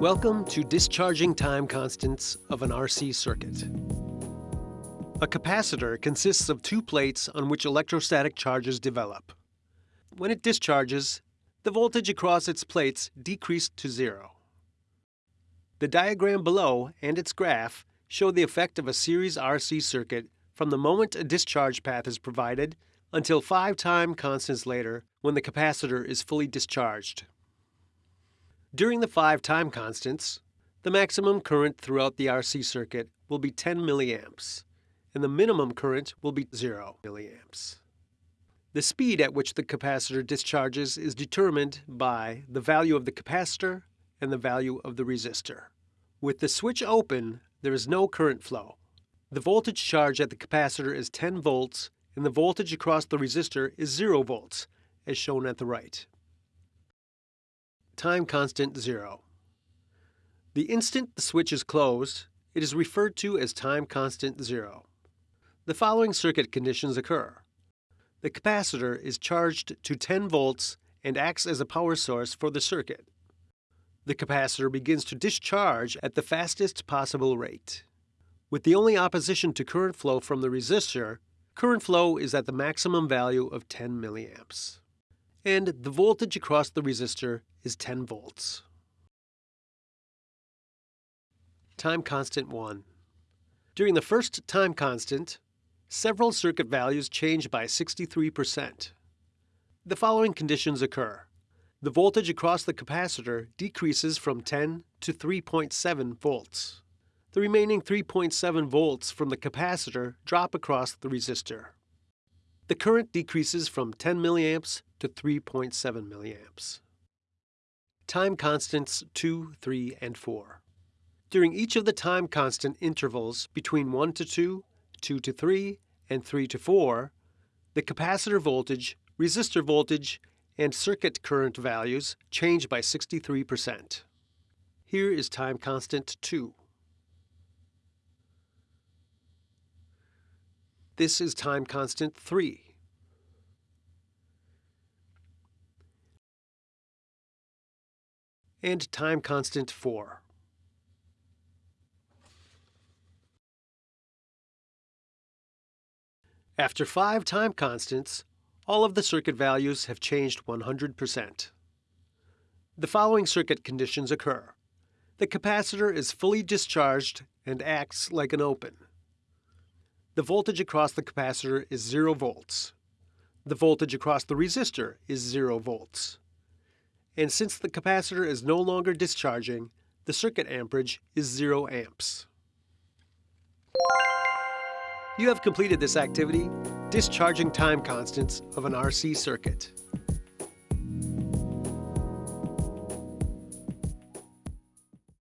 Welcome to discharging time constants of an RC circuit. A capacitor consists of two plates on which electrostatic charges develop. When it discharges, the voltage across its plates decreased to zero. The diagram below and its graph show the effect of a series RC circuit from the moment a discharge path is provided until five time constants later when the capacitor is fully discharged. During the five time constants, the maximum current throughout the RC circuit will be 10 milliamps, and the minimum current will be 0 milliamps. The speed at which the capacitor discharges is determined by the value of the capacitor and the value of the resistor. With the switch open, there is no current flow. The voltage charge at the capacitor is 10 volts and the voltage across the resistor is 0 volts, as shown at the right time constant 0. The instant the switch is closed, it is referred to as time constant 0. The following circuit conditions occur. The capacitor is charged to 10 volts and acts as a power source for the circuit. The capacitor begins to discharge at the fastest possible rate. With the only opposition to current flow from the resistor, current flow is at the maximum value of 10 milliamps and the voltage across the resistor is 10 volts. Time constant 1. During the first time constant, several circuit values change by 63%. The following conditions occur. The voltage across the capacitor decreases from 10 to 3.7 volts. The remaining 3.7 volts from the capacitor drop across the resistor. The current decreases from 10 milliamps to 3.7 milliamps. Time constants 2, 3, and 4. During each of the time constant intervals between 1 to 2, 2 to 3, and 3 to 4, the capacitor voltage, resistor voltage, and circuit current values change by 63%. Here is time constant 2. This is time constant 3. And time constant 4. After five time constants, all of the circuit values have changed 100%. The following circuit conditions occur. The capacitor is fully discharged and acts like an open. The voltage across the capacitor is 0 volts. The voltage across the resistor is 0 volts. And since the capacitor is no longer discharging, the circuit amperage is 0 amps. You have completed this activity, discharging time constants of an RC circuit.